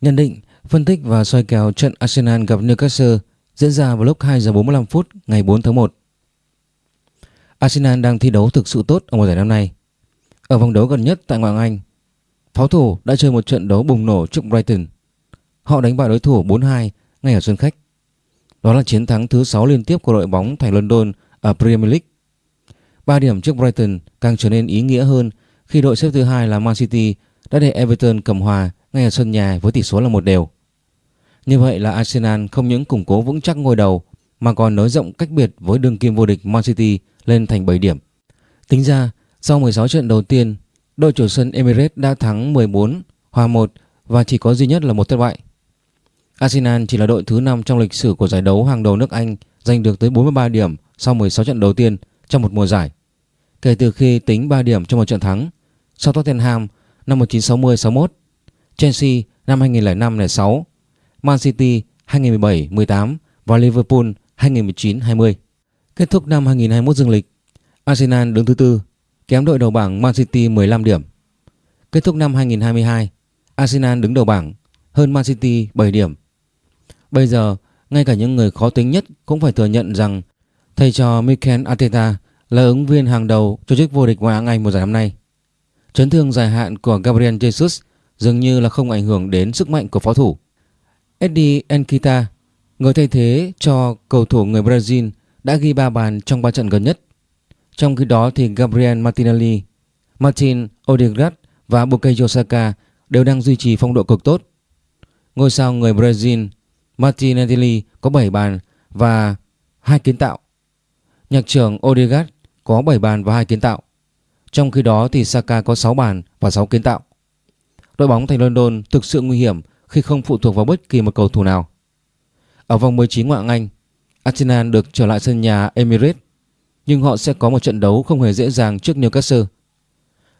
Nhận định, phân tích và soi kèo trận Arsenal gặp Newcastle diễn ra vào lúc 2 giờ 45 phút ngày 4 tháng 1. Arsenal đang thi đấu thực sự tốt ở mùa giải năm nay. Ở vòng đấu gần nhất tại ngoại hạng Anh, pháo thủ đã chơi một trận đấu bùng nổ trước Brighton. Họ đánh bại đối thủ 4-2 ngay ở sân khách. Đó là chiến thắng thứ 6 liên tiếp của đội bóng thành London ở Premier League. 3 điểm trước Brighton càng trở nên ý nghĩa hơn khi đội xếp thứ hai là Man City đã để Everton cầm hòa ngay ở sân nhà với tỷ số là một đều. Như vậy là Arsenal không những củng cố vững chắc ngôi đầu mà còn nới rộng cách biệt với đương kim vô địch Man City lên thành 7 điểm. Tính ra, sau 16 trận đầu tiên, đội chủ sân Emirates đã thắng 14, hòa 1 và chỉ có duy nhất là một thất bại. Arsenal chỉ là đội thứ 5 trong lịch sử của giải đấu hàng đầu nước Anh giành được tới 43 điểm sau 16 trận đầu tiên trong một mùa giải. Kể từ khi tính 3 điểm trong một trận thắng, sau Tottenham năm 1960-61, Chelsea năm 2005-06, Man City 2017-18 và Liverpool 2019-20. Kết thúc năm 2021 dương lịch, Arsenal đứng thứ tư, kém đội đầu bảng Man City 15 điểm. Kết thúc năm 2022, Arsenal đứng đầu bảng, hơn Man City 7 điểm. Bây giờ, ngay cả những người khó tính nhất cũng phải thừa nhận rằng thầy trò Mikel Arteta là ứng viên hàng đầu cho chức vô địch ngoại hạng Anh mùa giải năm nay. Chấn thương dài hạn của Gabriel Jesus dường như là không ảnh hưởng đến sức mạnh của pháo thủ. Eddie Nkita, người thay thế cho cầu thủ người Brazil đã ghi 3 bàn trong 3 trận gần nhất. Trong khi đó thì Gabriel Martinelli, Martin Odegaard và Bukayo Saka đều đang duy trì phong độ cực tốt. Ngôi sao người Brazil Martinelli có 7 bàn và 2 kiến tạo. Nhạc trưởng Odegaard có 7 bàn và 2 kiến tạo. Trong khi đó thì Saka có 6 bàn và 6 kiến tạo. Đội bóng thành London thực sự nguy hiểm khi không phụ thuộc vào bất kỳ một cầu thủ nào. Ở vòng 19 ngoại hạng Anh, Arsenal được trở lại sân nhà Emirates, nhưng họ sẽ có một trận đấu không hề dễ dàng trước Newcastle.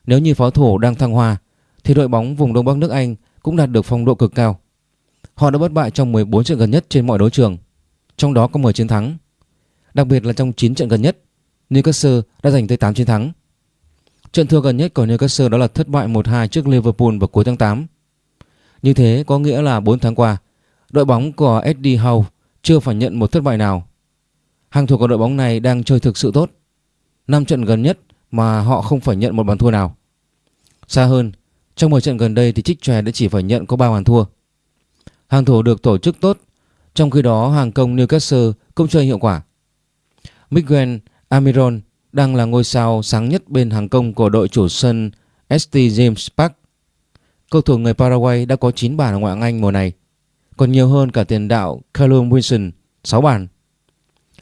Nếu như pháo thủ đang thăng hoa, thì đội bóng vùng Đông Bắc nước Anh cũng đạt được phong độ cực cao. Họ đã bất bại trong 14 trận gần nhất trên mọi đấu trường, trong đó có 10 chiến thắng. Đặc biệt là trong 9 trận gần nhất, Newcastle đã giành tới 8 chiến thắng. Trận thua gần nhất của Newcastle đó là thất bại 1-2 trước Liverpool vào cuối tháng 8. Như thế có nghĩa là 4 tháng qua, đội bóng của Eddie Howe chưa phải nhận một thất bại nào. Hàng thủ của đội bóng này đang chơi thực sự tốt. 5 trận gần nhất mà họ không phải nhận một bàn thua nào. Xa hơn, trong 10 trận gần đây thì Trích Chòe đã chỉ phải nhận có 3 bàn thua. Hàng thủ được tổ chức tốt, trong khi đó hàng công Newcastle cũng chơi hiệu quả. Miguel Amiron đang là ngôi sao sáng nhất bên hàng công của đội chủ sân ST James Park. Cầu thủ người Paraguay đã có 9 bàn ở ngoại hạng Anh mùa này, còn nhiều hơn cả tiền đạo Callum Wilson 6 bàn.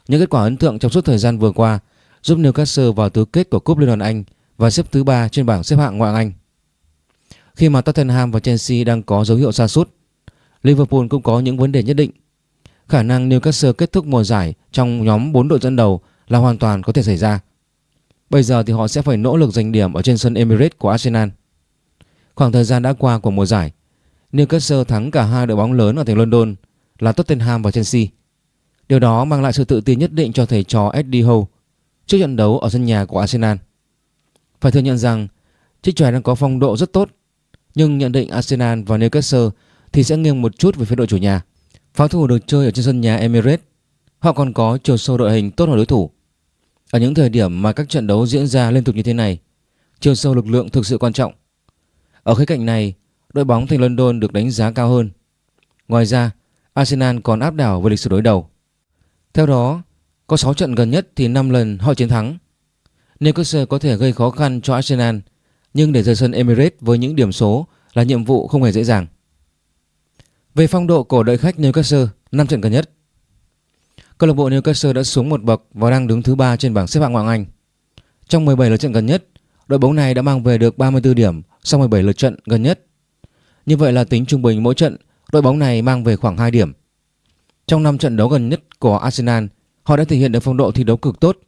Những kết quả ấn tượng trong suốt thời gian vừa qua giúp Newcastle vào tứ kết của Cúp Liên đoàn Anh và xếp thứ 3 trên bảng xếp hạng ngoại hạng Anh. Khi mà Tottenham và Chelsea đang có dấu hiệu sa sút, Liverpool cũng có những vấn đề nhất định. Khả năng Newcastle kết thúc mùa giải trong nhóm 4 đội dẫn đầu là hoàn toàn có thể xảy ra. Bây giờ thì họ sẽ phải nỗ lực giành điểm ở trên sân Emirates của Arsenal. Khoảng thời gian đã qua của mùa giải, Newcastle thắng cả hai đội bóng lớn ở thành London là Tottenham và Chelsea. Điều đó mang lại sự tự tin nhất định cho thầy trò Eddie Howe trước trận đấu ở sân nhà của Arsenal. Phải thừa nhận rằng chiếc chòe đang có phong độ rất tốt, nhưng nhận định Arsenal và Newcastle thì sẽ nghiêng một chút về phía đội chủ nhà. Pháo thủ được chơi ở trên sân nhà Emirates, họ còn có chiều sâu đội hình tốt hơn đối thủ. Ở những thời điểm mà các trận đấu diễn ra liên tục như thế này, chiều sâu lực lượng thực sự quan trọng. Ở khía cạnh này, đội bóng thành London được đánh giá cao hơn. Ngoài ra, Arsenal còn áp đảo về lịch sử đối đầu. Theo đó, có 6 trận gần nhất thì 5 lần họ chiến thắng. Newcastle có thể gây khó khăn cho Arsenal, nhưng để rời sân Emirates với những điểm số là nhiệm vụ không hề dễ dàng. Về phong độ của đội khách Newcastle 5 trận gần nhất, câu lạc bộ Newcastle đã xuống một bậc và đang đứng thứ ba trên bảng xếp hạng ngoại hạng Anh. Trong 17 lượt trận gần nhất, đội bóng này đã mang về được 34 điểm sau 17 lượt trận gần nhất. Như vậy là tính trung bình mỗi trận, đội bóng này mang về khoảng 2 điểm. Trong 5 trận đấu gần nhất của Arsenal, họ đã thể hiện được phong độ thi đấu cực tốt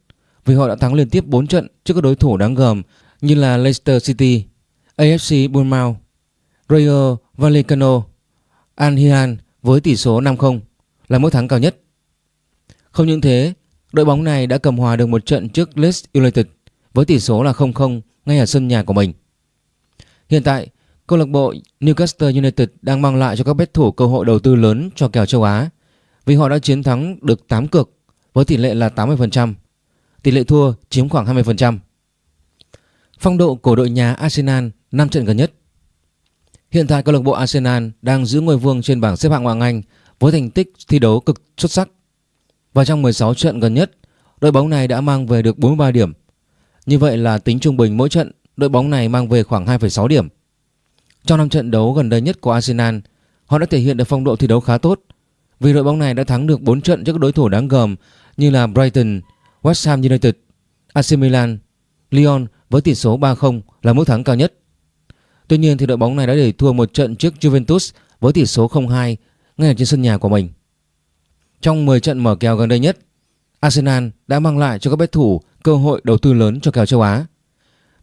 vì họ đã thắng liên tiếp 4 trận trước các đối thủ đáng gờm như là Leicester City, AFC Bournemouth, Rayo Vallecano, Al Hilal với tỷ số 5-0 là mức thắng cao nhất. Không những thế, đội bóng này đã cầm hòa được một trận trước Leeds United với tỷ số là 0-0 ngay ở sân nhà của mình. Hiện tại, Câu lạc bộ Newcastle United đang mang lại cho các bet thủ cơ hội đầu tư lớn cho kèo châu Á vì họ đã chiến thắng được 8 cược với tỷ lệ là 80%, tỷ lệ thua chiếm khoảng 20%. Phong độ của đội nhà Arsenal 5 trận gần nhất Hiện tại câu lạc bộ Arsenal đang giữ ngôi vương trên bảng xếp hạng Ngoại hạng Anh với thành tích thi đấu cực xuất sắc. Và trong 16 trận gần nhất, đội bóng này đã mang về được 43 điểm. Như vậy là tính trung bình mỗi trận, đội bóng này mang về khoảng 2,6 điểm. Trong năm trận đấu gần đây nhất của Arsenal, họ đã thể hiện được phong độ thi đấu khá tốt vì đội bóng này đã thắng được 4 trận trước các đối thủ đáng gờm như là Brighton, West Ham United, AC Milan, Lyon với tỷ số 3-0 là mức thắng cao nhất. Tuy nhiên thì đội bóng này đã để thua một trận trước Juventus với tỷ số 0-2 ngay trên sân nhà của mình. Trong 10 trận mở kèo gần đây nhất, Arsenal đã mang lại cho các bet thủ cơ hội đầu tư lớn cho kèo châu Á.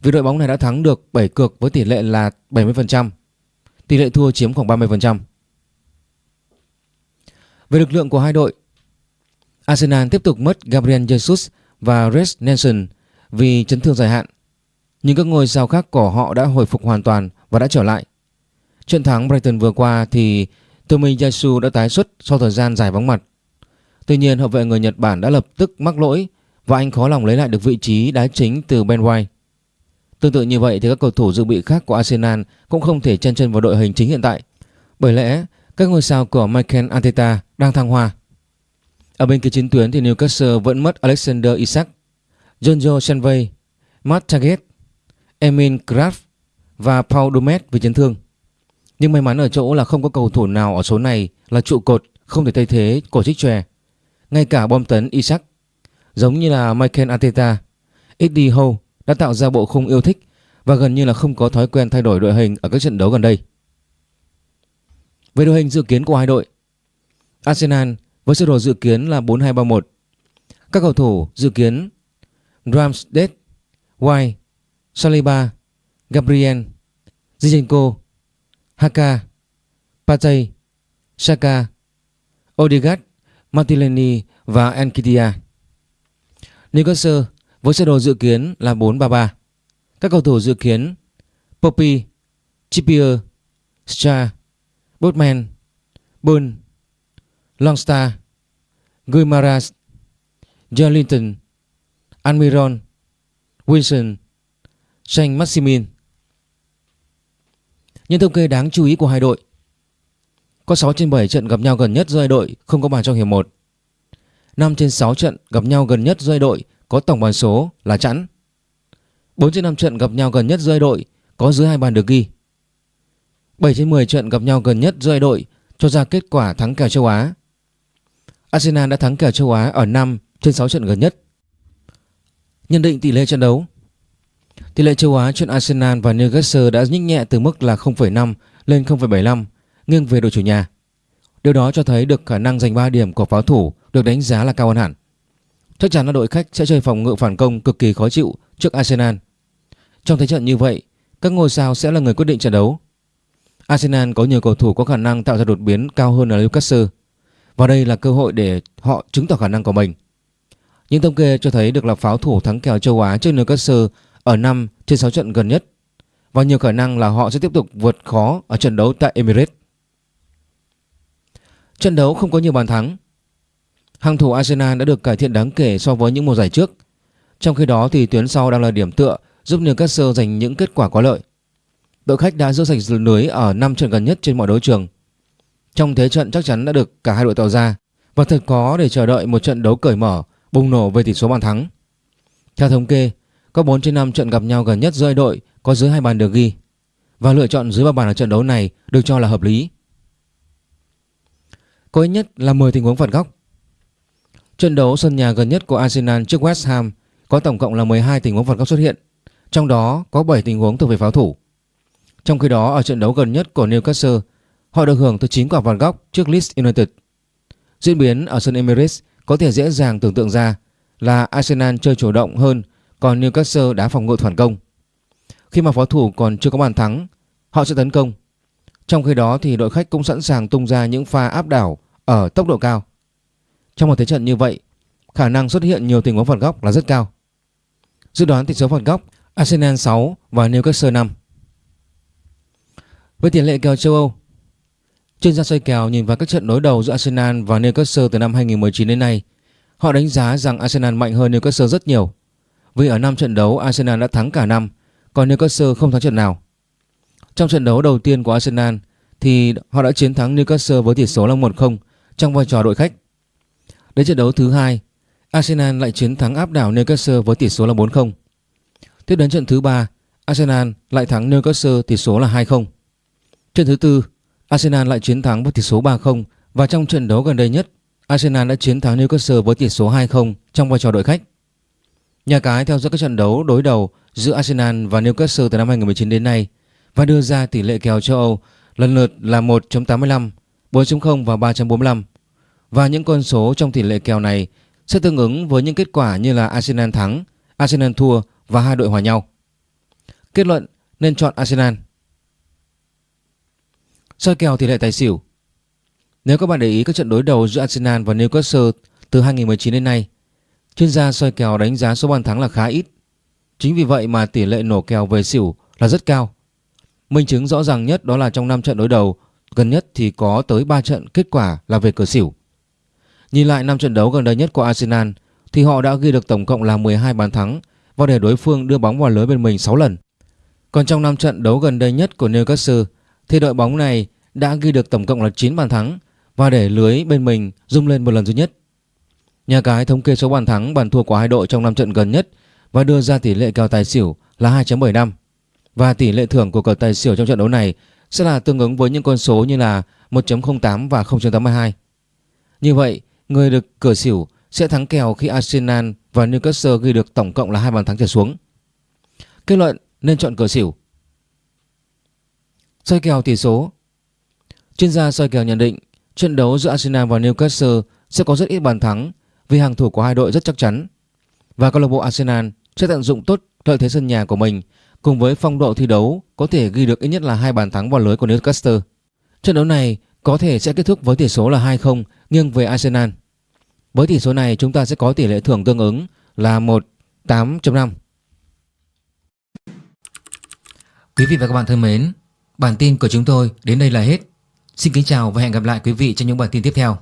Vì đội bóng này đã thắng được 7 cược với tỷ lệ là 70%, tỷ lệ thua chiếm khoảng 30%. Về lực lượng của hai đội, Arsenal tiếp tục mất Gabriel Jesus và Reece Nelson vì chấn thương dài hạn. Nhưng các ngôi sao khác của họ đã hồi phục hoàn toàn và đã trở lại. Trận thắng Brighton vừa qua thì Tomiyasu đã tái xuất sau thời gian dài vắng mặt. Tuy nhiên hậu vệ người Nhật Bản đã lập tức mắc lỗi và anh khó lòng lấy lại được vị trí đá chính từ Ben White. Tương tự như vậy thì các cầu thủ dự bị khác của Arsenal cũng không thể chen chân vào đội hình chính hiện tại. Bởi lẽ các ngôi sao của Michael Arteta đang thăng hoa. Ở bên kia chiến tuyến thì Newcastle vẫn mất Alexander Isak, Jonjo Shenvey, Matt Target, emin Kraft và Paul Dumet vì chấn thương. Nhưng may mắn ở chỗ là không có cầu thủ nào ở số này là trụ cột không thể thay thế cổ trích chòe. Ngay cả bom tấn Isaac, giống như là Michael Arteta, Eddie Howe đã tạo ra bộ khung yêu thích và gần như là không có thói quen thay đổi đội hình ở các trận đấu gần đây. Về đội hình dự kiến của hai đội, Arsenal với sơ đồ dự kiến là 4-2-3-1. Các cầu thủ dự kiến Ramsdale, White, Saliba, Gabriel, Zinchenko, Haka, Partey, Saka, Odegaard, Martinelli và Enkitia. Newcastle với sơ đồ dự kiến là 4-3-3. Các cầu thủ dự kiến Poppy, Trippier, Star, Botman, Burn, Longstar, Guimaras, Jolinton, Almiron, Wilson, Saint Maximin. Những thông kê đáng chú ý của hai đội có 6 trên 7 trận gặp nhau gần nhất giữa hai đội không có bàn trong hiệp 1 5 trên 6 trận gặp nhau gần nhất giữa hai đội có tổng bàn số là chẵn. 4 trên 5 trận gặp nhau gần nhất giữa hai đội có dưới hai bàn được ghi. 7 trên 10 trận gặp nhau gần nhất giữa hai đội cho ra kết quả thắng kèo châu Á. Arsenal đã thắng kèo châu Á ở 5 trên 6 trận gần nhất. Nhận định tỷ lệ trận đấu. Tỷ lệ châu Á trên Arsenal và Newcastle đã nhích nhẹ từ mức là 0,5 lên 0,75 nghiêng về đội chủ nhà. Điều đó cho thấy được khả năng giành 3 điểm của pháo thủ được đánh giá là cao hơn hẳn. Chắc chắn là đội khách sẽ chơi phòng ngự phản công cực kỳ khó chịu trước Arsenal. Trong thế trận như vậy, các ngôi sao sẽ là người quyết định trận đấu. Arsenal có nhiều cầu thủ có khả năng tạo ra đột biến cao hơn là Newcastle. Và đây là cơ hội để họ chứng tỏ khả năng của mình. Những thống kê cho thấy được là pháo thủ thắng kèo châu Á trước Newcastle ở 5 trên 6 trận gần nhất và nhiều khả năng là họ sẽ tiếp tục vượt khó ở trận đấu tại Emirates. Trận đấu không có nhiều bàn thắng. Hàng thủ Arsenal đã được cải thiện đáng kể so với những mùa giải trước. Trong khi đó thì tuyến sau đang là điểm tựa giúp Newcastle giành những kết quả có lợi. Đội khách đã giữ sạch lưới ở 5 trận gần nhất trên mọi đấu trường. Trong thế trận chắc chắn đã được cả hai đội tạo ra và thật có để chờ đợi một trận đấu cởi mở bùng nổ về tỷ số bàn thắng. Theo thống kê, có 4 trên 5 trận gặp nhau gần nhất giữa đội có dưới hai bàn được ghi và lựa chọn dưới ba bàn ở trận đấu này được cho là hợp lý. Có ít nhất là 10 tình huống phạt góc. Trận đấu sân nhà gần nhất của Arsenal trước West Ham có tổng cộng là 12 tình huống phạt góc xuất hiện, trong đó có 7 tình huống thuộc về pháo thủ. Trong khi đó ở trận đấu gần nhất của Newcastle, họ được hưởng từ 9 quả phạt góc trước Leeds United. Diễn biến ở sân Emirates có thể dễ dàng tưởng tượng ra là Arsenal chơi chủ động hơn còn Newcastle đá phòng ngự phản công. Khi mà pháo thủ còn chưa có bàn thắng, họ sẽ tấn công. Trong khi đó thì đội khách cũng sẵn sàng tung ra những pha áp đảo ở tốc độ cao. Trong một thế trận như vậy, khả năng xuất hiện nhiều tình huống phạt góc là rất cao. Dự đoán tỷ số phạt góc Arsenal 6 và Newcastle 5. Với tiền lệ kèo châu Âu, chuyên gia soi kèo nhìn vào các trận đối đầu giữa Arsenal và Newcastle từ năm 2019 đến nay, họ đánh giá rằng Arsenal mạnh hơn Newcastle rất nhiều. Vì ở 5 trận đấu Arsenal đã thắng cả năm, còn Newcastle không thắng trận nào. Trong trận đấu đầu tiên của Arsenal thì họ đã chiến thắng Newcastle với tỷ số là 1-0 trong vai trò đội khách. Đến trận đấu thứ hai, Arsenal lại chiến thắng áp đảo Newcastle với tỷ số là 4-0. Tiếp đến trận thứ ba, Arsenal lại thắng Newcastle tỷ số là 2-0. Trận thứ tư, Arsenal lại chiến thắng với tỷ số 3-0 và trong trận đấu gần đây nhất, Arsenal đã chiến thắng Newcastle với tỷ số 2-0 trong vai trò đội khách. Nhà cái theo dõi các trận đấu đối đầu giữa Arsenal và Newcastle từ năm 2019 đến nay và đưa ra tỷ lệ kèo châu Âu lần lượt là 1.85, 4.0 và 3.45. Và những con số trong tỷ lệ kèo này sẽ tương ứng với những kết quả như là Arsenal thắng, Arsenal thua và hai đội hòa nhau. Kết luận nên chọn Arsenal. Soi kèo tỷ lệ tài xỉu. Nếu các bạn để ý các trận đối đầu giữa Arsenal và Newcastle từ 2019 đến nay, chuyên gia soi kèo đánh giá số bàn thắng là khá ít. Chính vì vậy mà tỷ lệ nổ kèo về xỉu là rất cao. Minh chứng rõ ràng nhất đó là trong 5 trận đối đầu, gần nhất thì có tới 3 trận kết quả là về cửa xỉu. Nhìn lại 5 trận đấu gần đây nhất của Arsenal, thì họ đã ghi được tổng cộng là 12 bàn thắng và để đối phương đưa bóng vào lưới bên mình 6 lần. Còn trong 5 trận đấu gần đây nhất của Newcastle, thì đội bóng này đã ghi được tổng cộng là 9 bàn thắng và để lưới bên mình rung lên một lần duy nhất. Nhà cái thống kê số bàn thắng bàn thua của hai đội trong 5 trận gần nhất và đưa ra tỷ lệ kèo tài xỉu là 2.75 và tỷ lệ thưởng của cờ tài xỉu trong trận đấu này sẽ là tương ứng với những con số như là 1.08 và 0.82. Như vậy, người được cửa xỉu sẽ thắng kèo khi Arsenal và Newcastle ghi được tổng cộng là hai bàn thắng trở xuống. Kết luận nên chọn cửa xỉu. Soi kèo tỷ số Chuyên gia soi kèo nhận định trận đấu giữa Arsenal và Newcastle sẽ có rất ít bàn thắng vì hàng thủ của hai đội rất chắc chắn và câu lạc bộ Arsenal sẽ tận dụng tốt lợi thế sân nhà của mình cùng với phong độ thi đấu có thể ghi được ít nhất là hai bàn thắng vào lưới của Newcastle. Trận đấu này có thể sẽ kết thúc với tỷ số là 2-0 nghiêng về Arsenal. Với tỷ số này chúng ta sẽ có tỷ lệ thưởng tương ứng là 1.8.5. Quý vị và các bạn thân mến, bản tin của chúng tôi đến đây là hết. Xin kính chào và hẹn gặp lại quý vị trong những bản tin tiếp theo.